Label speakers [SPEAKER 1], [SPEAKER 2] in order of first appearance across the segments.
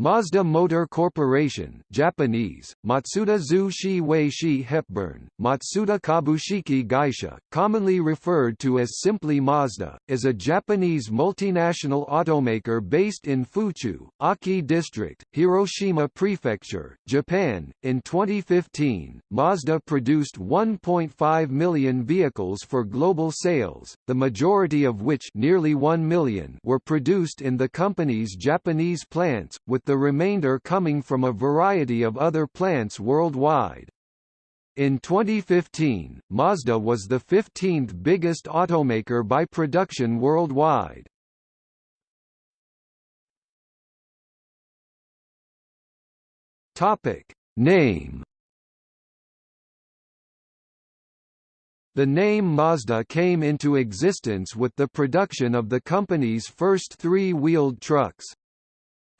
[SPEAKER 1] Mazda Motor Corporation Japanese, Matsuda Zushi Weishi Hepburn, Matsuda Kabushiki Gaisha, commonly referred to as simply Mazda, is a Japanese multinational automaker based in Fuchu, Aki District, Hiroshima Prefecture, Japan. In 2015, Mazda produced 1.5 million vehicles for global sales, the majority of which nearly 1 million were produced in the company's Japanese plants, with the remainder coming from a variety of other plants worldwide. In 2015, Mazda was the 15th biggest automaker by production worldwide. Topic: Name The name Mazda came into existence with the production of the company's first three-wheeled trucks.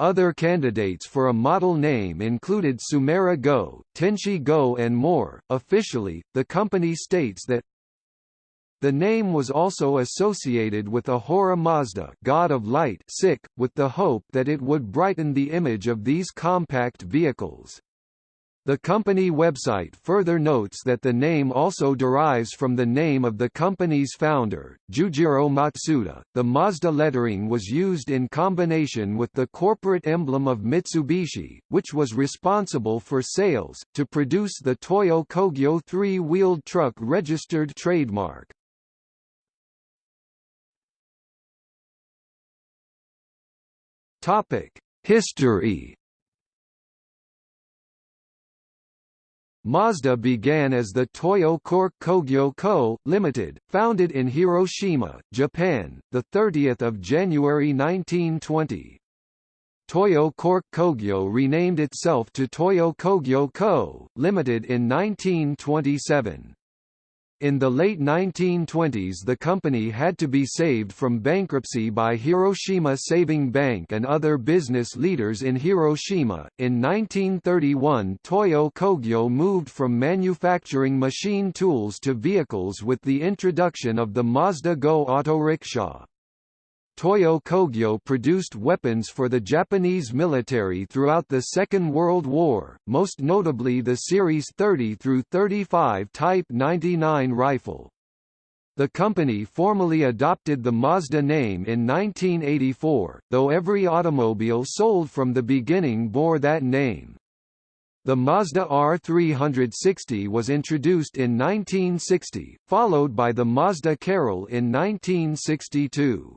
[SPEAKER 1] Other candidates for a model name included Sumera Go, Tenshi Go and more. Officially, the company states that the name was also associated with Ahura Mazda God of Light sick, with the hope that it would brighten the image of these compact vehicles. The company website further notes that the name also derives from the name of the company's founder, Jujiro Matsuda. The Mazda lettering was used in combination with the corporate emblem of Mitsubishi, which was responsible for sales, to produce the Toyo Kogyo three-wheeled truck registered trademark. Topic: History Mazda began as the Toyo Cork Kogyo Co., Limited, founded in Hiroshima, Japan, 30 January 1920. Toyo Cork Kogyo renamed itself to Toyo Kogyo Co., Limited in 1927. In the late 1920s the company had to be saved from bankruptcy by Hiroshima Saving Bank and other business leaders in Hiroshima. In 1931 Toyo Kogyo moved from manufacturing machine tools to vehicles with the introduction of the Mazda Go auto-rickshaw. Toyo Kogyo produced weapons for the Japanese military throughout the Second World War, most notably the Series 30 through 35 Type 99 rifle. The company formally adopted the Mazda name in 1984, though every automobile sold from the beginning bore that name. The Mazda R360 was introduced in 1960, followed by the Mazda Carol in 1962.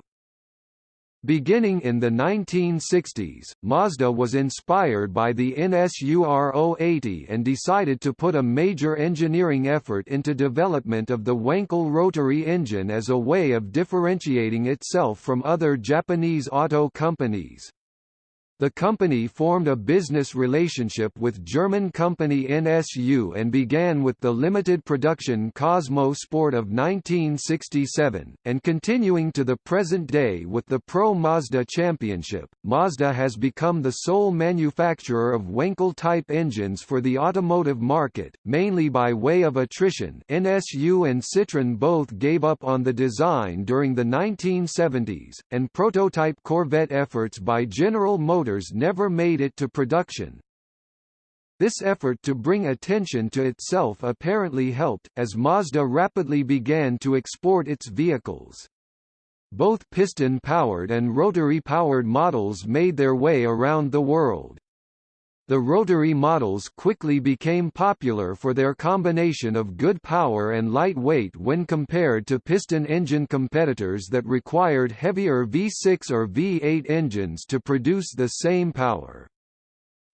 [SPEAKER 1] Beginning in the 1960s, Mazda was inspired by the NSU Ro 80 and decided to put a major engineering effort into development of the Wankel rotary engine as a way of differentiating itself from other Japanese auto companies. The company formed a business relationship with German company NSU and began with the limited production Cosmo Sport of 1967, and continuing to the present day with the Pro Mazda Championship. Mazda has become the sole manufacturer of Wankel-type engines for the automotive market, mainly by way of attrition NSU and Citroën both gave up on the design during the 1970s, and prototype Corvette efforts by General Motors never made it to production. This effort to bring attention to itself apparently helped, as Mazda rapidly began to export its vehicles. Both piston-powered and rotary-powered models made their way around the world. The rotary models quickly became popular for their combination of good power and light weight when compared to piston engine competitors that required heavier V6 or V8 engines to produce the same power.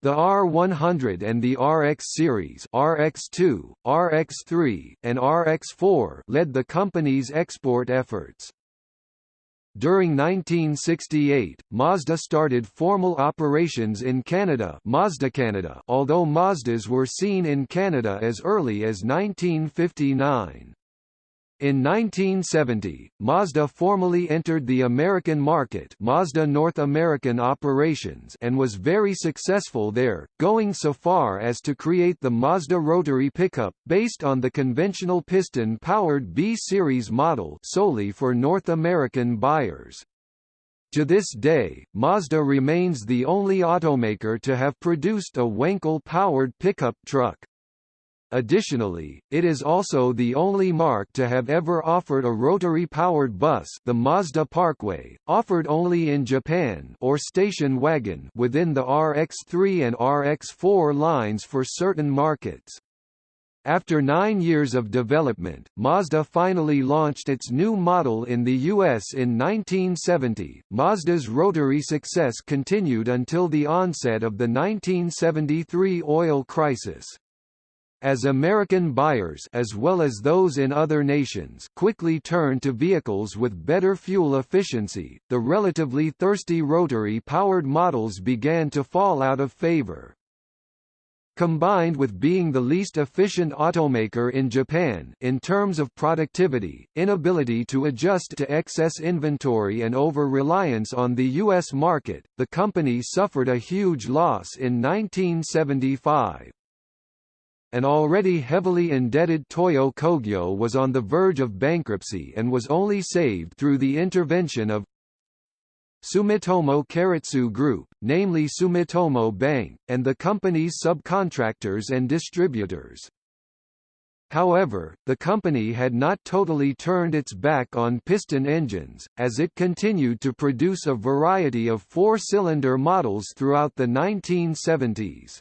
[SPEAKER 1] The R100 and the RX series RX2, RX3, and RX4 led the company's export efforts. During 1968, Mazda started formal operations in Canada, Mazda Canada, although Mazdas were seen in Canada as early as 1959. In 1970, Mazda formally entered the American market Mazda North American operations and was very successful there, going so far as to create the Mazda rotary pickup, based on the conventional piston-powered B-Series model solely for North American buyers. To this day, Mazda remains the only automaker to have produced a Wankel-powered pickup truck. Additionally, it is also the only marque to have ever offered a rotary-powered bus the Mazda Parkway, offered only in Japan or station wagon within the RX-3 and RX-4 lines for certain markets. After nine years of development, Mazda finally launched its new model in the US in 1970. Mazda's rotary success continued until the onset of the 1973 oil crisis. As American buyers as well as those in other nations quickly turned to vehicles with better fuel efficiency, the relatively thirsty rotary-powered models began to fall out of favor. Combined with being the least efficient automaker in Japan in terms of productivity, inability to adjust to excess inventory and over-reliance on the U.S. market, the company suffered a huge loss in 1975. An already heavily indebted Toyo Kogyo was on the verge of bankruptcy and was only saved through the intervention of Sumitomo Keiretsu Group, namely Sumitomo Bank, and the company's subcontractors and distributors. However, the company had not totally turned its back on piston engines, as it continued to produce a variety of four-cylinder models throughout the 1970s.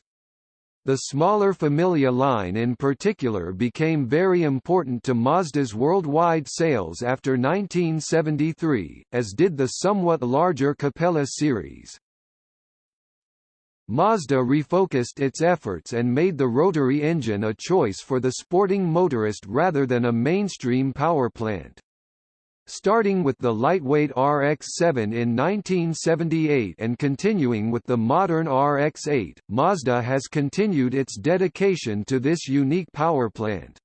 [SPEAKER 1] The smaller Familia line in particular became very important to Mazda's worldwide sales after 1973, as did the somewhat larger Capella series. Mazda refocused its efforts and made the rotary engine a choice for the sporting motorist rather than a mainstream power plant. Starting with the lightweight RX-7 in 1978 and continuing with the modern RX-8, Mazda has continued its dedication to this unique power plant.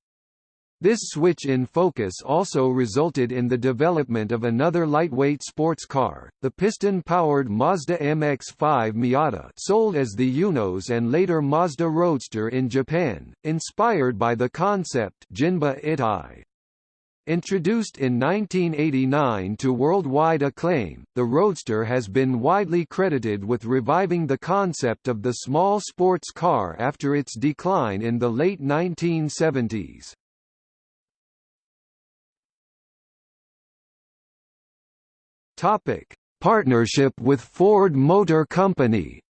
[SPEAKER 1] This switch in focus also resulted in the development of another lightweight sports car, the piston-powered Mazda MX-5 Miata sold as the Eunos and later Mazda Roadster in Japan, inspired by the concept Jinba Itai. Introduced in 1989 to worldwide acclaim, the Roadster has been widely credited with reviving the concept of the small sports car after its decline in the late 1970s. Topic: Partnership with Ford Motor Company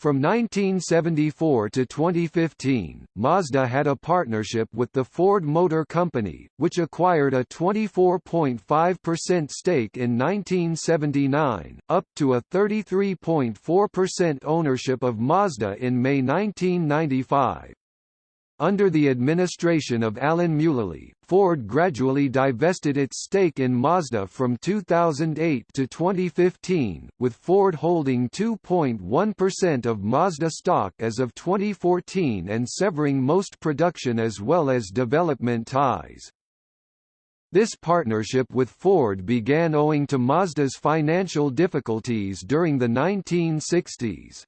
[SPEAKER 1] From 1974 to 2015, Mazda had a partnership with the Ford Motor Company, which acquired a 24.5% stake in 1979, up to a 33.4% ownership of Mazda in May 1995. Under the administration of Alan Mulally, Ford gradually divested its stake in Mazda from 2008 to 2015, with Ford holding 2.1% of Mazda stock as of 2014 and severing most production as well as development ties. This partnership with Ford began owing to Mazda's financial difficulties during the 1960s.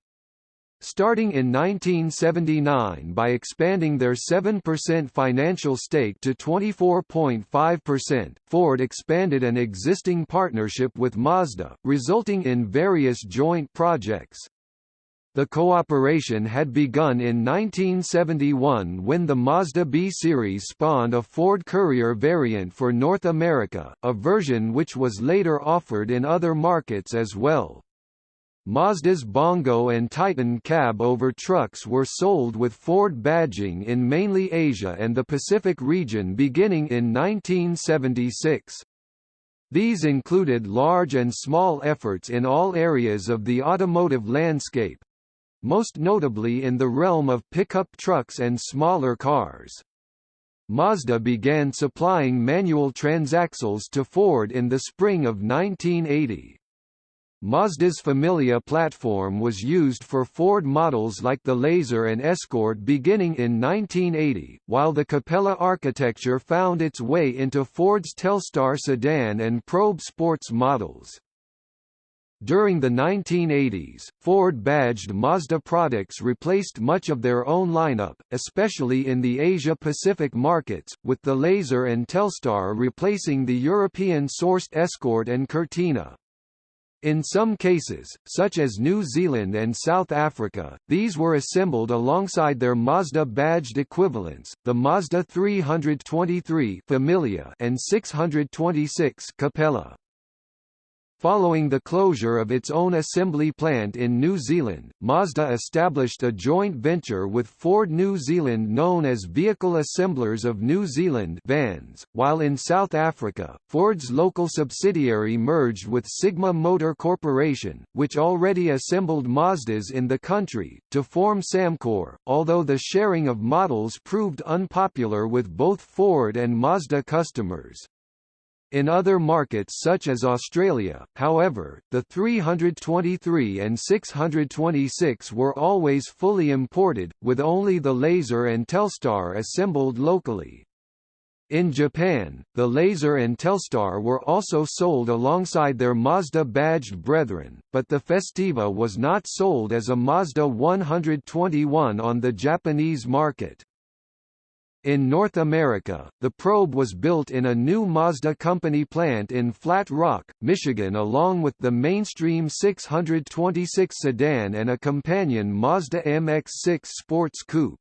[SPEAKER 1] Starting in 1979 by expanding their 7% financial stake to 24.5%, Ford expanded an existing partnership with Mazda, resulting in various joint projects. The cooperation had begun in 1971 when the Mazda B series spawned a Ford Courier variant for North America, a version which was later offered in other markets as well. Mazda's Bongo and Titan cab-over trucks were sold with Ford badging in mainly Asia and the Pacific region beginning in 1976. These included large and small efforts in all areas of the automotive landscape, most notably in the realm of pickup trucks and smaller cars. Mazda began supplying manual transaxles to Ford in the spring of 1980. Mazda's Familia platform was used for Ford models like the Laser and Escort beginning in 1980, while the Capella architecture found its way into Ford's Telstar sedan and Probe sports models. During the 1980s, Ford-badged Mazda products replaced much of their own lineup, especially in the Asia-Pacific markets, with the Laser and Telstar replacing the European-sourced Escort and Cortina. In some cases, such as New Zealand and South Africa, these were assembled alongside their Mazda-badged equivalents, the Mazda 323 Familia and 626 Capella. Following the closure of its own assembly plant in New Zealand, Mazda established a joint venture with Ford New Zealand known as Vehicle Assemblers of New Zealand VANZ, while in South Africa, Ford's local subsidiary merged with Sigma Motor Corporation, which already assembled Mazdas in the country, to form Samcor, although the sharing of models proved unpopular with both Ford and Mazda customers. In other markets such as Australia, however, the 323 and 626 were always fully imported, with only the Laser and Telstar assembled locally. In Japan, the Laser and Telstar were also sold alongside their Mazda-badged brethren, but the Festiva was not sold as a Mazda 121 on the Japanese market. In North America, the probe was built in a new Mazda company plant in Flat Rock, Michigan along with the mainstream 626 sedan and a companion Mazda MX-6 sports coupe.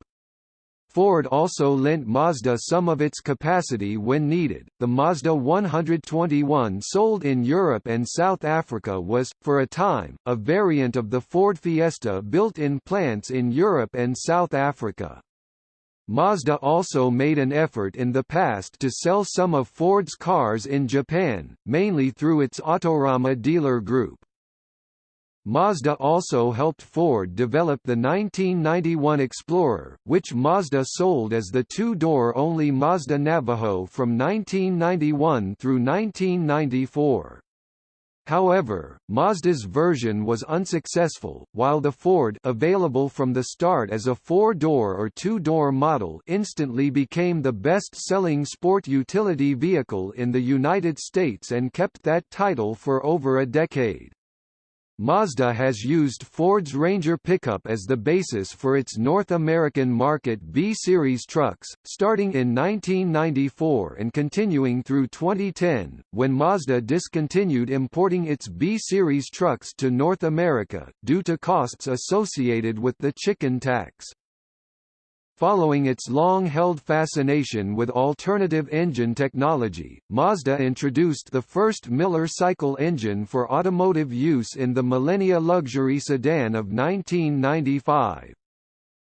[SPEAKER 1] Ford also lent Mazda some of its capacity when needed. The Mazda 121 sold in Europe and South Africa was, for a time, a variant of the Ford Fiesta built in plants in Europe and South Africa. Mazda also made an effort in the past to sell some of Ford's cars in Japan, mainly through its Autorama dealer group. Mazda also helped Ford develop the 1991 Explorer, which Mazda sold as the two-door only Mazda Navajo from 1991 through 1994. However, Mazda's version was unsuccessful, while the Ford available from the start as a four-door or two-door model instantly became the best-selling sport utility vehicle in the United States and kept that title for over a decade. Mazda has used Ford's Ranger pickup as the basis for its North American market B-Series trucks, starting in 1994 and continuing through 2010, when Mazda discontinued importing its B-Series trucks to North America, due to costs associated with the chicken tax. Following its long-held fascination with alternative engine technology, Mazda introduced the first Miller cycle engine for automotive use in the Millenia luxury sedan of 1995.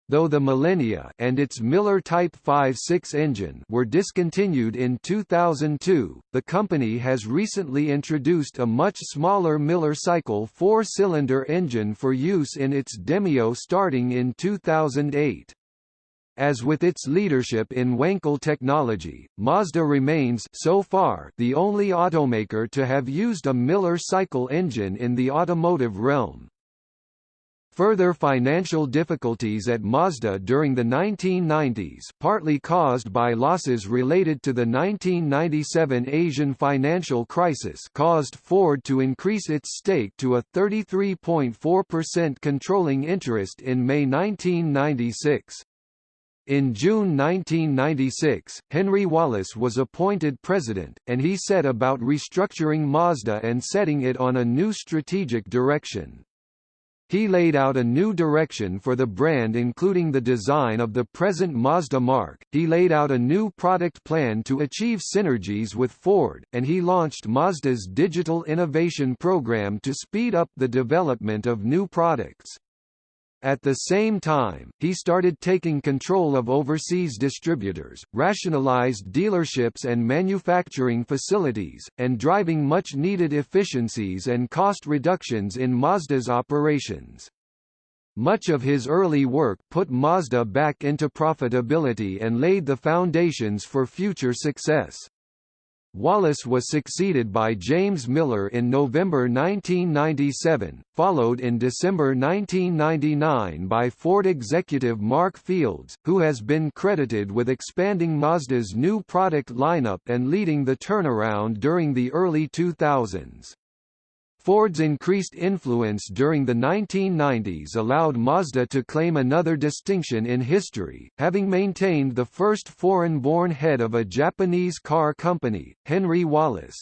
[SPEAKER 1] Though the Millenia and its Miller Type 5.6 engine were discontinued in 2002, the company has recently introduced a much smaller Miller Cycle four-cylinder engine for use in its Demio starting in 2008. As with its leadership in Wankel technology, Mazda remains so far the only automaker to have used a Miller cycle engine in the automotive realm. Further financial difficulties at Mazda during the 1990s partly caused by losses related to the 1997 Asian financial crisis caused Ford to increase its stake to a 33.4% controlling interest in May 1996. In June 1996, Henry Wallace was appointed president, and he set about restructuring Mazda and setting it on a new strategic direction. He laid out a new direction for the brand including the design of the present Mazda mark, he laid out a new product plan to achieve synergies with Ford, and he launched Mazda's digital innovation program to speed up the development of new products. At the same time, he started taking control of overseas distributors, rationalized dealerships and manufacturing facilities, and driving much-needed efficiencies and cost reductions in Mazda's operations. Much of his early work put Mazda back into profitability and laid the foundations for future success. Wallace was succeeded by James Miller in November 1997, followed in December 1999 by Ford executive Mark Fields, who has been credited with expanding Mazda's new product lineup and leading the turnaround during the early 2000s. Ford's increased influence during the 1990s allowed Mazda to claim another distinction in history, having maintained the first foreign-born head of a Japanese car company, Henry Wallace.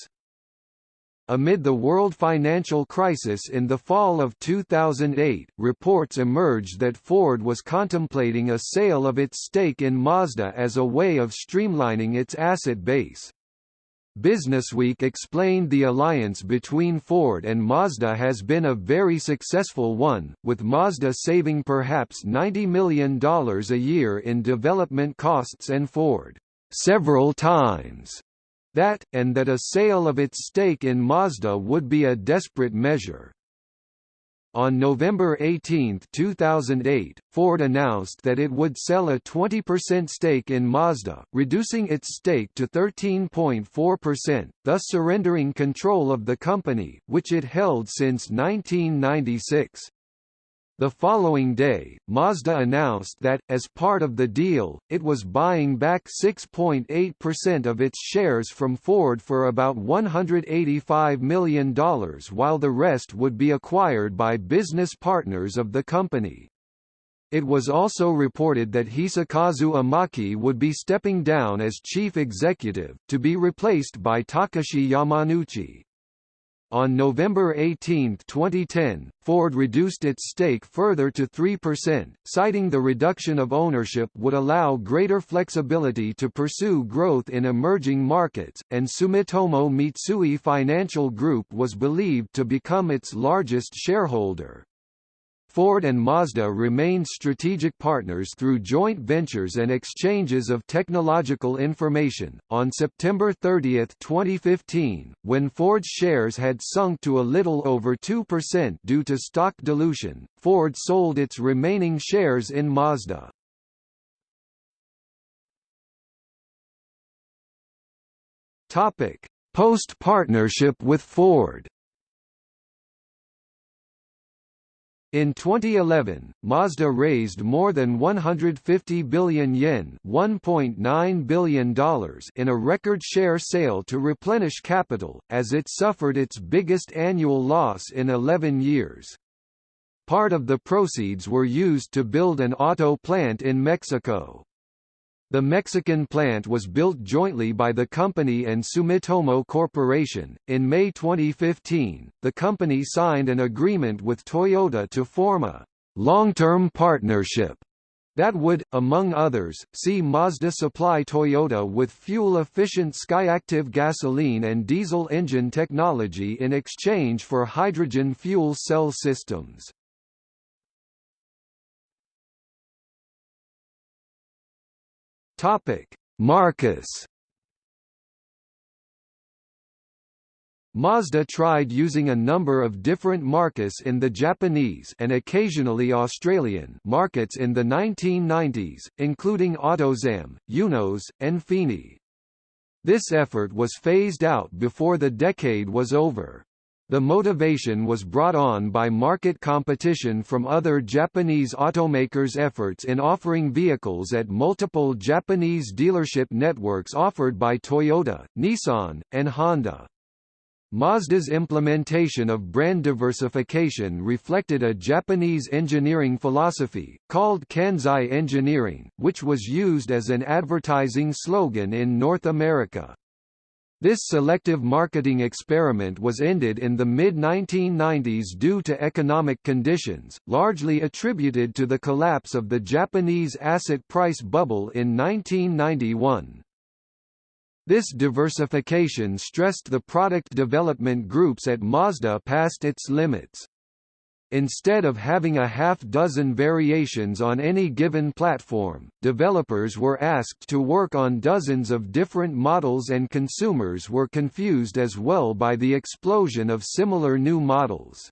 [SPEAKER 1] Amid the world financial crisis in the fall of 2008, reports emerged that Ford was contemplating a sale of its stake in Mazda as a way of streamlining its asset base. Businessweek explained the alliance between Ford and Mazda has been a very successful one, with Mazda saving perhaps $90 million a year in development costs and Ford, several times, that, and that a sale of its stake in Mazda would be a desperate measure. On November 18, 2008, Ford announced that it would sell a 20% stake in Mazda, reducing its stake to 13.4%, thus surrendering control of the company, which it held since 1996. The following day, Mazda announced that, as part of the deal, it was buying back 6.8% of its shares from Ford for about $185 million while the rest would be acquired by business partners of the company. It was also reported that Hisakazu Imaki would be stepping down as chief executive, to be replaced by Takashi Yamanouchi. On November 18, 2010, Ford reduced its stake further to 3%, citing the reduction of ownership would allow greater flexibility to pursue growth in emerging markets, and Sumitomo Mitsui Financial Group was believed to become its largest shareholder. Ford and Mazda remained strategic partners through joint ventures and exchanges of technological information. On September 30, 2015, when Ford's shares had sunk to a little over 2% due to stock dilution, Ford sold its remaining shares in Mazda. Topic: Post-partnership with Ford. In 2011, Mazda raised more than 150 billion yen $1.9 billion in a record share sale to replenish capital, as it suffered its biggest annual loss in 11 years. Part of the proceeds were used to build an auto plant in Mexico. The Mexican plant was built jointly by the company and Sumitomo Corporation. In May 2015, the company signed an agreement with Toyota to form a long-term partnership that would, among others, see Mazda supply Toyota with fuel-efficient Skyactiv gasoline and diesel engine technology in exchange for hydrogen fuel cell systems. Topic: Marques. Mazda tried using a number of different marques in the Japanese and occasionally Australian markets in the 1990s, including Autozam, Eunos, and Fini. This effort was phased out before the decade was over. The motivation was brought on by market competition from other Japanese automakers' efforts in offering vehicles at multiple Japanese dealership networks offered by Toyota, Nissan, and Honda. Mazda's implementation of brand diversification reflected a Japanese engineering philosophy, called Kansei Engineering, which was used as an advertising slogan in North America. This selective marketing experiment was ended in the mid-1990s due to economic conditions, largely attributed to the collapse of the Japanese asset price bubble in 1991. This diversification stressed the product development groups at Mazda past its limits. Instead of having a half-dozen variations on any given platform, developers were asked to work on dozens of different models and consumers were confused as well by the explosion of similar new models.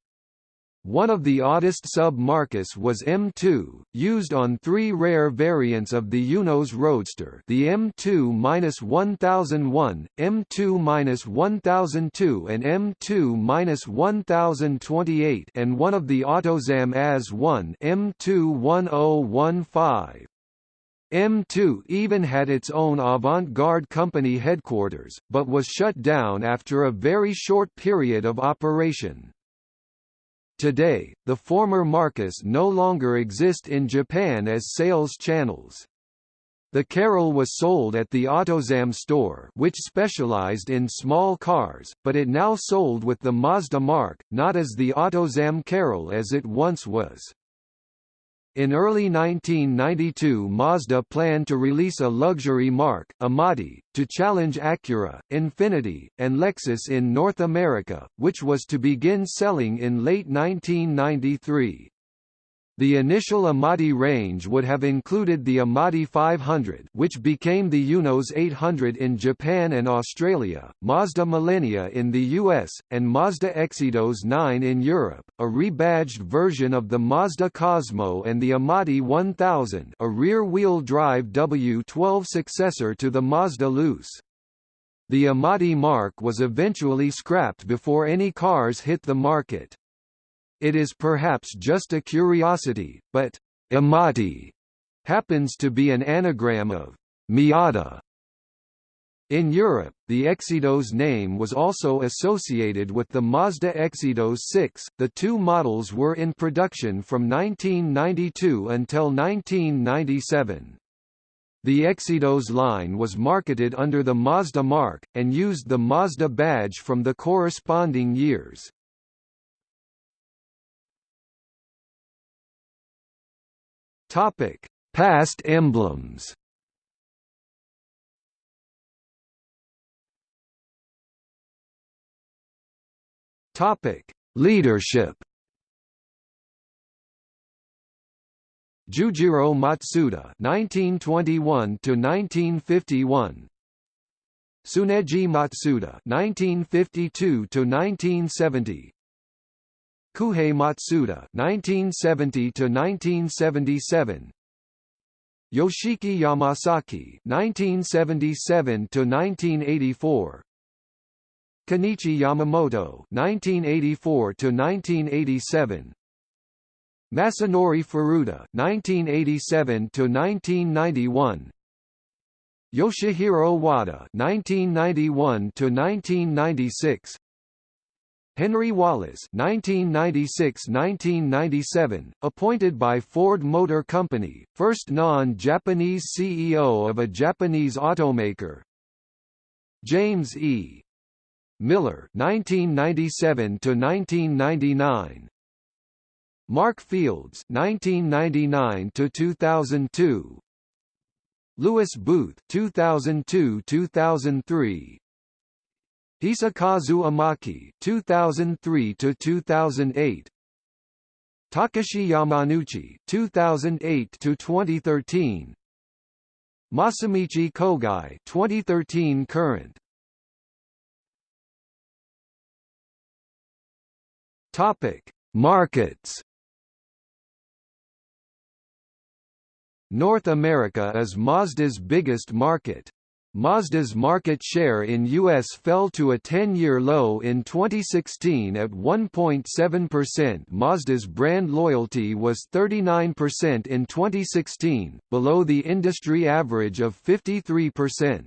[SPEAKER 1] One of the oddest sub-marques was M2, used on three rare variants of the Eunos Roadster the M2-1001, M2-1002 and M2-1028 and one of the Autozam AZ-1 M2-1015. M2 even had its own avant-garde company headquarters, but was shut down after a very short period of operation. Today, the former marques no longer exist in Japan as sales channels. The Carol was sold at the Autozam store which specialized in small cars, but it now sold with the Mazda marque, not as the Autozam Carol as it once was. In early 1992 Mazda planned to release a luxury marque, Amati, to challenge Acura, Infiniti, and Lexus in North America, which was to begin selling in late 1993. The initial Amati range would have included the Amati 500 which became the Eunos 800 in Japan and Australia, Mazda Millenia in the US, and Mazda Xedos 9 in Europe, a rebadged version of the Mazda Cosmo and the Amati 1000 a rear-wheel drive W12 successor to the Mazda Luce. The Amati Marque was eventually scrapped before any cars hit the market. It is perhaps just a curiosity, but Amati happens to be an anagram of Miata. In Europe, the Xedos name was also associated with the Mazda Xedos 6. The two models were in production from 1992 until 1997. The Xedos line was marketed under the Mazda marque, and used the Mazda badge from the corresponding years. Topic: Past emblems. Topic: Leadership. Jujiro Matsuda (1921 to 1951). Tsuneji Matsuda (1952 to 1970). Kohei Matsuda (1970–1977), Yoshiki Yamasaki (1977–1984), Kenichi Yamamoto (1984–1987), Masanori Furuta (1987–1991). Yoshihiro Wada (1991–1996), Henry Wallace (1996–1997), appointed by Ford Motor Company, first non-Japanese CEO of a Japanese automaker. James E. Miller (1997–1999). Mark Fields (1999–2002). Lewis Booth (2002–2003). Hisakazu Imaki 2003 to 2008 Takashi Yamanouchi 2008 to 2013 Masamichi Kogai 2013 current. Topic Markets. North America is Mazda's biggest market. Mazda's market share in U.S. fell to a 10-year low in 2016 at 1.7%. Mazda's brand loyalty was 39% in 2016, below the industry average of 53%.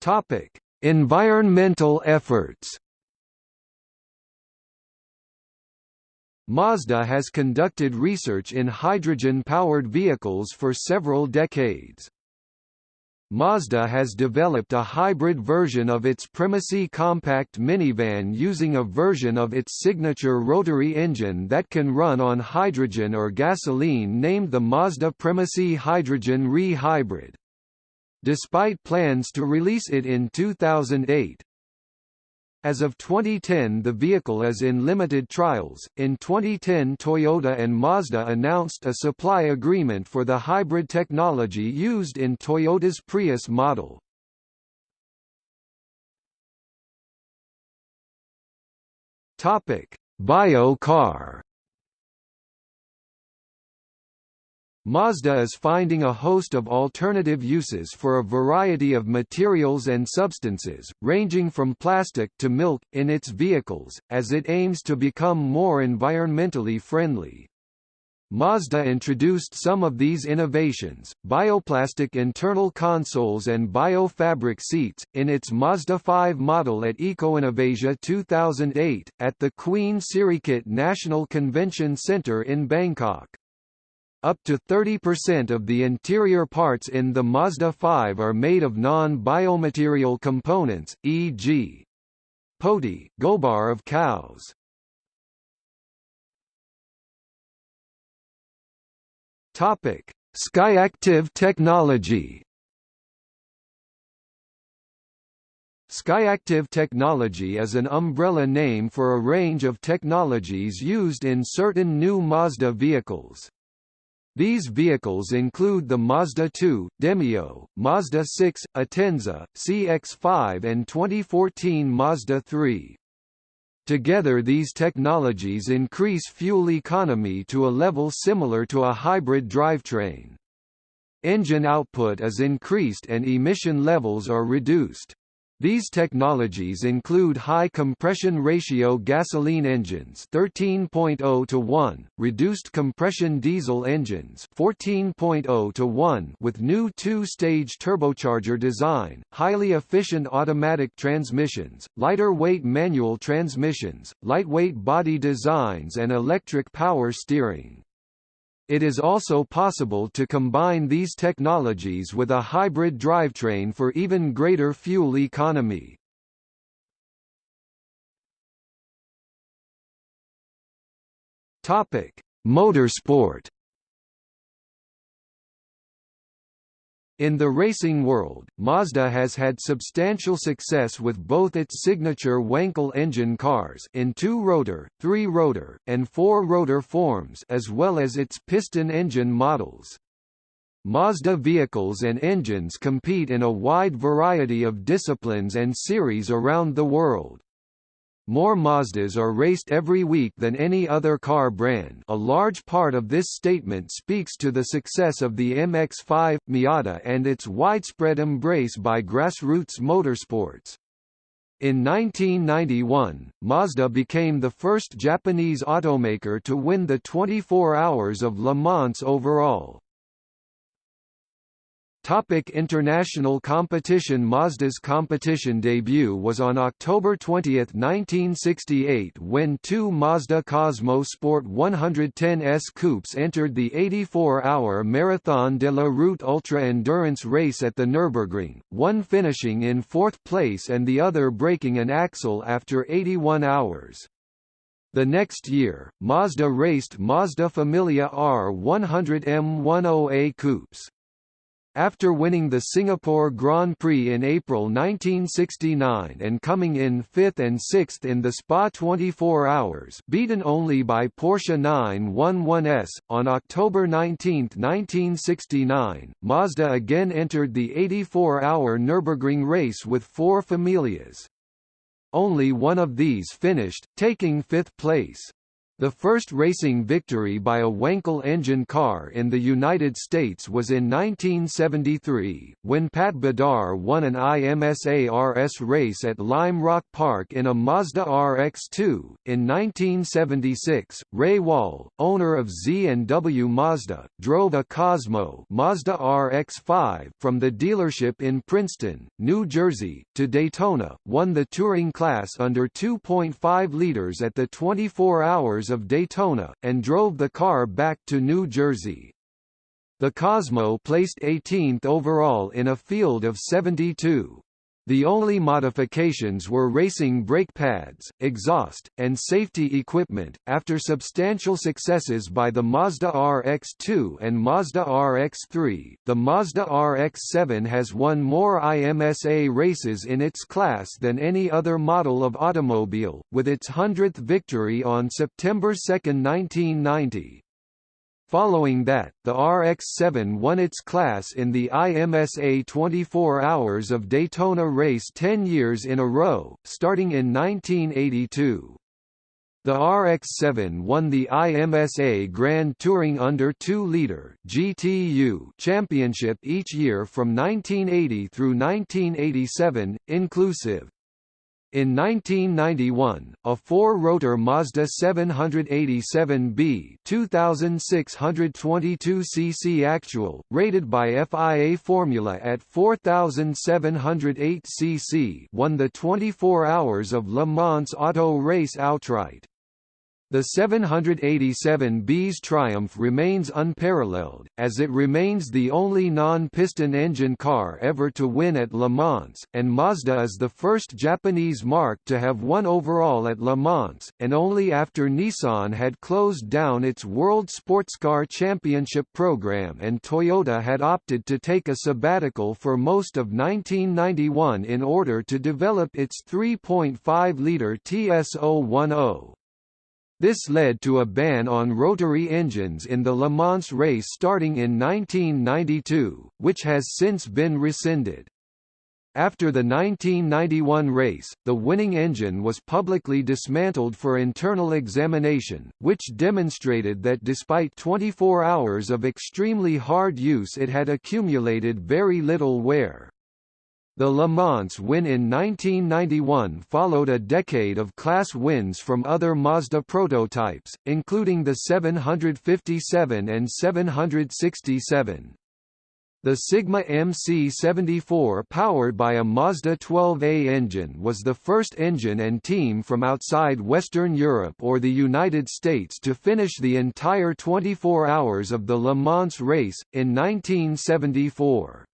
[SPEAKER 1] Topic: Environmental efforts. Mazda has conducted research in hydrogen-powered vehicles for several decades. Mazda has developed a hybrid version of its Premacy compact minivan using a version of its signature rotary engine that can run on hydrogen or gasoline named the Mazda Premacy Hydrogen Re-Hybrid. Despite plans to release it in 2008, as of 2010 the vehicle is in limited trials. In 2010 Toyota and Mazda announced a supply agreement for the hybrid technology used in Toyota's Prius model. Topic: Bio Mazda is finding a host of alternative uses for a variety of materials and substances, ranging from plastic to milk, in its vehicles, as it aims to become more environmentally friendly. Mazda introduced some of these innovations, bioplastic internal consoles and biofabric seats, in its Mazda 5 model at EcoInnovasia 2008, at the Queen Sirikit National Convention Centre in Bangkok. Up to 30% of the interior parts in the Mazda 5 are made of non-biomaterial components, e.g. poti, gobar of cows. Topic: Skyactiv technology. Skyactiv technology is an umbrella name for a range of technologies used in certain new Mazda vehicles. These vehicles include the Mazda 2, Demio, Mazda 6, Atenza, CX-5 and 2014 Mazda 3. Together these technologies increase fuel economy to a level similar to a hybrid drivetrain. Engine output is increased and emission levels are reduced. These technologies include high compression ratio gasoline engines 13.0 to 1, reduced compression diesel engines 14.0 to 1 with new two-stage turbocharger design, highly efficient automatic transmissions, lighter weight manual transmissions, lightweight body designs and electric power steering. It is also possible to combine these technologies with a hybrid drivetrain for even greater fuel economy. Topic: Motorsport In the racing world, Mazda has had substantial success with both its signature Wankel engine cars in two-rotor, three-rotor, and four-rotor forms as well as its piston engine models. Mazda vehicles and engines compete in a wide variety of disciplines and series around the world. More Mazdas are raced every week than any other car brand a large part of this statement speaks to the success of the MX-5, Miata and its widespread embrace by grassroots motorsports. In 1991, Mazda became the first Japanese automaker to win the 24 Hours of Le Mans overall. Topic international competition Mazda's competition debut was on October 20, 1968 when two Mazda Cosmo Sport 110S coupes entered the 84-hour Marathon de la Route Ultra Endurance race at the Nürburgring, one finishing in fourth place and the other breaking an axle after 81 hours. The next year, Mazda raced Mazda Familia R100 M10A coupes. After winning the Singapore Grand Prix in April 1969 and coming in fifth and sixth in the Spa 24 Hours beaten only by Porsche 911S, on October 19, 1969, Mazda again entered the 84-hour Nürburgring race with four Familias. Only one of these finished, taking fifth place. The first racing victory by a Wankel engine car in the United States was in 1973, when Pat Bedard won an IMSA RS race at Lime Rock Park in a Mazda RX-2. In 1976, Ray Wall, owner of Z&W Mazda, drove a Cosmo Mazda RX-5 from the dealership in Princeton, New Jersey, to Daytona, won the touring class under 2.5 liters at the 24 hours of Daytona, and drove the car back to New Jersey. The Cosmo placed 18th overall in a field of 72. The only modifications were racing brake pads, exhaust, and safety equipment. After substantial successes by the Mazda RX-2 and Mazda RX-3, the Mazda RX-7 has won more IMSA races in its class than any other model of automobile, with its 100th victory on September 2, 1990. Following that, the RX-7 won its class in the IMSA 24 Hours of Daytona race 10 years in a row, starting in 1982. The RX-7 won the IMSA Grand Touring Under 2-liter (GTU) championship each year from 1980 through 1987, inclusive. In 1991, a four-rotor Mazda 787B 2622 cc actual, rated by FIA Formula at 4708 cc won the 24 Hours of Le Mans auto race outright. The 787B's triumph remains unparalleled, as it remains the only non-piston engine car ever to win at Le Mans, and Mazda is the first Japanese marque to have won overall at Le Mans, and only after Nissan had closed down its World Sportscar Championship program and Toyota had opted to take a sabbatical for most of 1991 in order to develop its 3.5-litre TS010. This led to a ban on rotary engines in the Le Mans race starting in 1992, which has since been rescinded. After the 1991 race, the winning engine was publicly dismantled for internal examination, which demonstrated that despite 24 hours of extremely hard use it had accumulated very little wear. The Le Mans win in 1991 followed a decade of class wins from other Mazda prototypes, including the 757 and 767. The Sigma MC74 powered by a Mazda 12A engine was the first engine and team from outside Western Europe or the United States to finish the entire 24 hours of the Le Mans race, in 1974.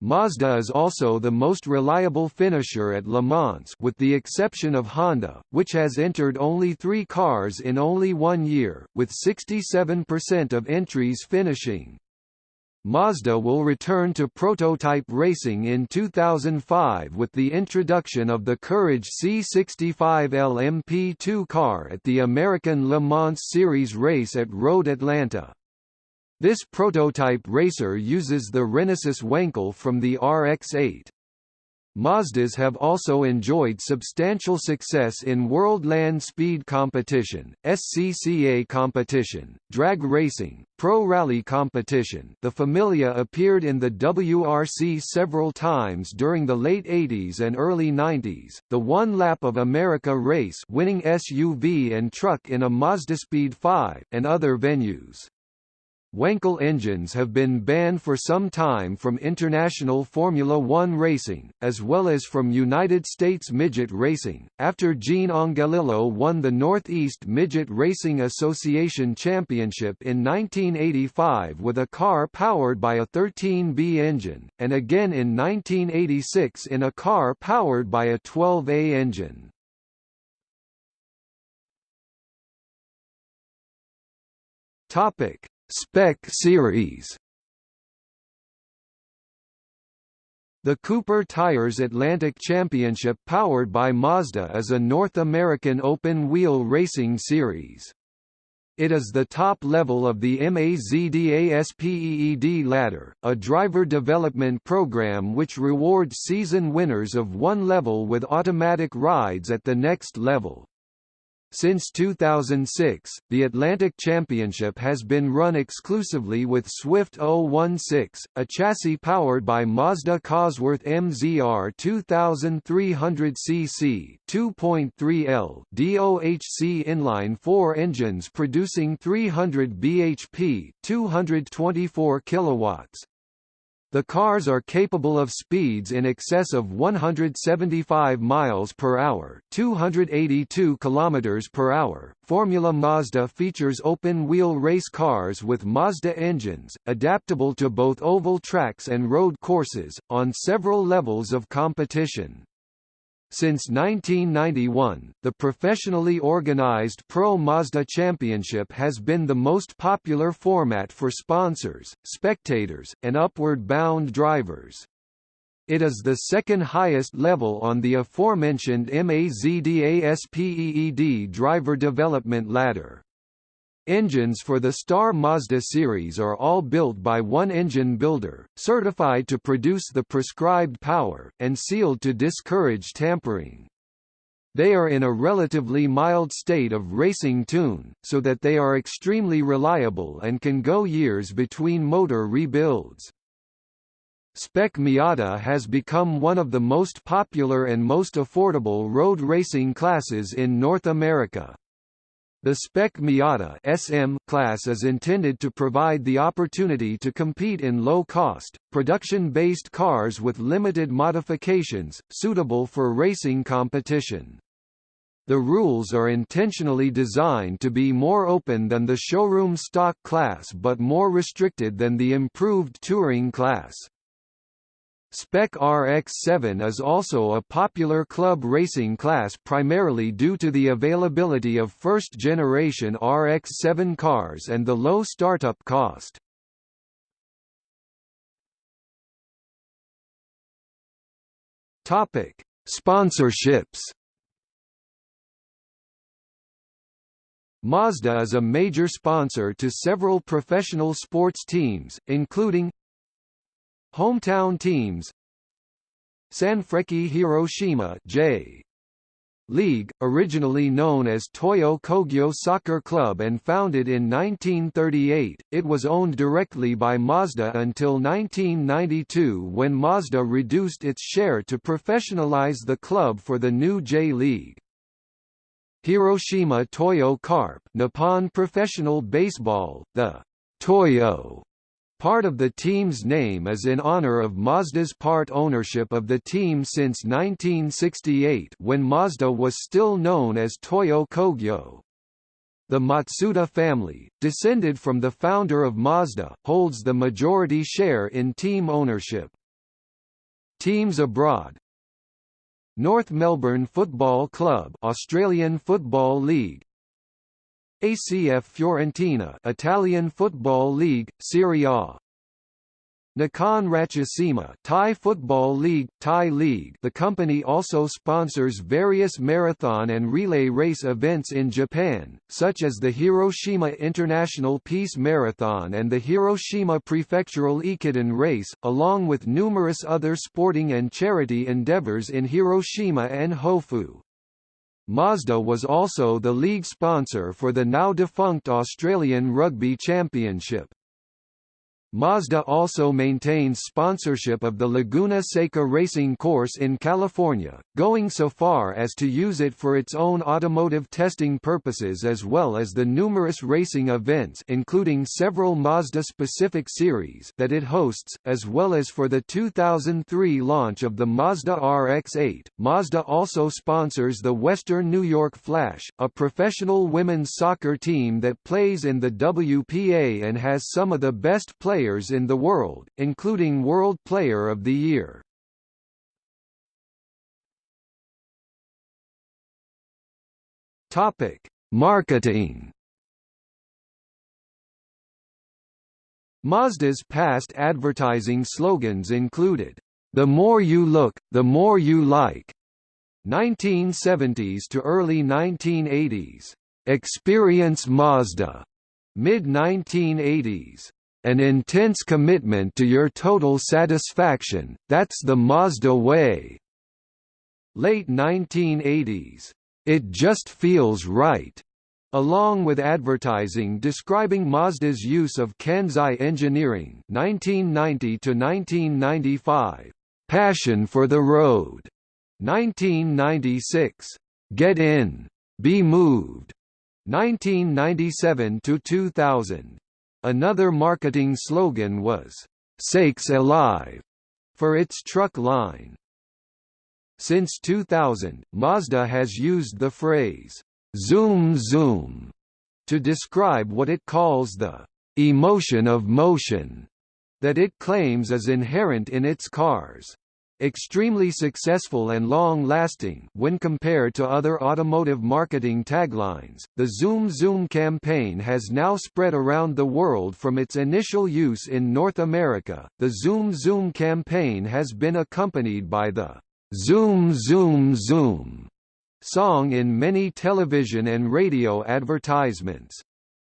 [SPEAKER 1] Mazda is also the most reliable finisher at Le Mans with the exception of Honda, which has entered only three cars in only one year, with 67% of entries finishing. Mazda will return to prototype racing in 2005 with the introduction of the Courage C65L MP2 car at the American Le Mans Series race at Road Atlanta. This prototype racer uses the Renesis Wankel from the RX-8. Mazdas have also enjoyed substantial success in World Land Speed Competition, SCCA competition, drag racing, pro rally competition. The Familia appeared in the WRC several times during the late 80s and early 90s. The One Lap of America race, winning SUV and truck in a Mazda Speed 5 and other venues. Wankel engines have been banned for some time from international Formula One racing, as well as from United States midget racing, after Gene Angelillo won the Northeast Midget Racing Association Championship in 1985 with a car powered by a 13B engine, and again in 1986 in a car powered by a 12A engine. Topic Spec Series The Cooper Tires Atlantic Championship powered by Mazda is a North American open-wheel racing series. It is the top level of the MAZDASPEED ladder, a driver development program which rewards season winners of one level with automatic rides at the next level. Since 2006, the Atlantic Championship has been run exclusively with Swift 016, a chassis powered by Mazda Cosworth MZR 2300cc 2.3L DOHC inline-4 engines producing 300 bhp 224 kilowatts. The cars are capable of speeds in excess of 175 miles per hour, 282 kilometers per hour. Formula Mazda features open-wheel race cars with Mazda engines, adaptable to both oval tracks and road courses, on several levels of competition. Since 1991, the professionally organized Pro Mazda Championship has been the most popular format for sponsors, spectators, and upward-bound drivers. It is the second highest level on the aforementioned MAZDASPEED driver development ladder. Engines for the Star Mazda series are all built by one engine builder, certified to produce the prescribed power, and sealed to discourage tampering. They are in a relatively mild state of racing tune, so that they are extremely reliable and can go years between motor rebuilds. Spec Miata has become one of the most popular and most affordable road racing classes in North America. The Spec Miata SM class is intended to provide the opportunity to compete in low-cost, production-based cars with limited modifications, suitable for racing competition. The rules are intentionally designed to be more open than the showroom stock class but more restricted than the improved touring class. Spec RX-7 is also a popular club racing class primarily due to the availability of first-generation RX-7 cars and the low startup cost. Topic: Sponsorships. Mazda is a major sponsor to several professional sports teams, including Hometown teams Sanfrecce Hiroshima J. League, originally known as Toyo Kogyo Soccer Club and founded in 1938, it was owned directly by Mazda until 1992 when Mazda reduced its share to professionalize the club for the new J-League. Hiroshima Toyo Carp Nippon Professional Baseball, the Toyo Part of the team's name is in honor of Mazda's part ownership of the team since 1968 when Mazda was still known as Toyo Kogyo. The Matsuda family, descended from the founder of Mazda, holds the majority share in team ownership. Teams abroad North Melbourne Football Club Australian Football League ACF Fiorentina Italian Football League, Serie A Nakhon Ratchasima Thai Football League, Thai League The company also sponsors various marathon and relay race events in Japan, such as the Hiroshima International Peace Marathon and the Hiroshima Prefectural Ekiden Race, along with numerous other sporting and charity endeavors in Hiroshima and Hofu. Mazda was also the league sponsor for the now-defunct Australian Rugby Championship. Mazda also maintains sponsorship of the Laguna Seca racing course in California, going so far as to use it for its own automotive testing purposes as well as the numerous racing events including several Mazda-specific series that it hosts, as well as for the 2003 launch of the Mazda RX-8. Mazda also sponsors the Western New York Flash, a professional women's soccer team that plays in the WPA and has some of the best players players in the world, including World Player of the Year. Topic: Marketing. Mazda's past advertising slogans included, "The more you look, the more you like." 1970s to early 1980s. Experience Mazda. Mid-1980s. An intense commitment to your total satisfaction, that's the Mazda way. Late 1980s. It just feels right. Along with advertising describing Mazda's use of Kansei engineering 1990 to 1995, Passion for the Road. 1996, Get In, Be Moved. 1997 to 2000, Another marketing slogan was, "'Sakes Alive' for its truck line. Since 2000, Mazda has used the phrase, "'zoom zoom' to describe what it calls the "'emotion of motion' that it claims is inherent in its cars extremely successful and long-lasting when compared to other automotive marketing taglines. The Zoom Zoom campaign has now spread around the world from its initial use in North America. The Zoom Zoom campaign has been accompanied by the Zoom Zoom Zoom song in many television and radio advertisements.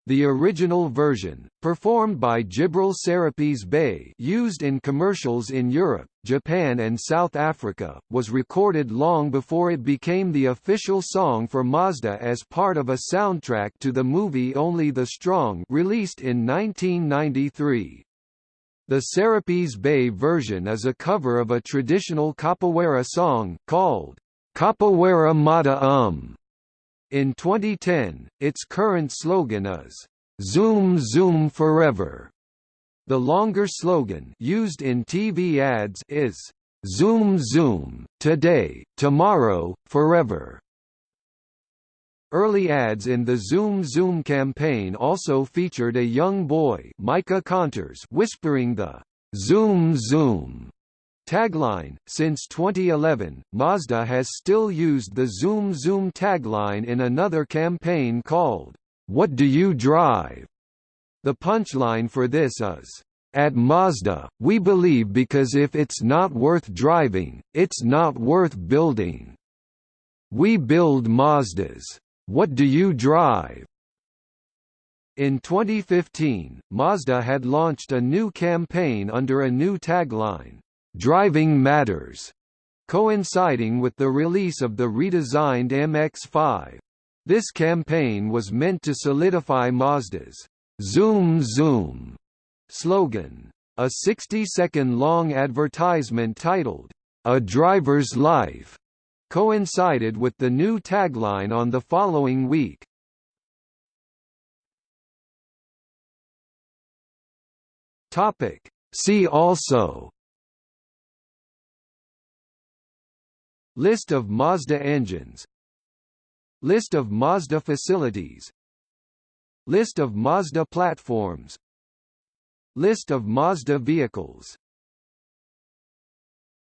[SPEAKER 1] The original version, performed by Djibril Serapis Bey used in commercials in Europe, Japan and South Africa, was recorded long before it became the official song for Mazda as part of a soundtrack to the movie Only the Strong released in 1993. The Serapis Bey version is a cover of a traditional capoeira song, called Capoeira Mata Um. In 2010, its current slogan is, Zoom Zoom Forever. The longer slogan used in TV ads is, Zoom Zoom, today, tomorrow, forever. Early ads in the Zoom Zoom campaign also featured a young boy Micah Conters whispering the Zoom Zoom tagline. Since 2011, Mazda has still used the Zoom Zoom tagline in another campaign called What Do You Drive? The punchline for this is at Mazda, we believe because if it's not worth driving, it's not worth building. We build Mazdas. What do you drive? In 2015, Mazda had launched a new campaign under a new tagline, Driving Matters, coinciding with the release of the redesigned MX-5. This campaign was meant to solidify Mazda's Zoom Zoom slogan. A 60-second long advertisement titled, A Driver's Life, coincided with the new tagline on the following week. See also List of Mazda engines. List of Mazda facilities. List of Mazda platforms. List of Mazda vehicles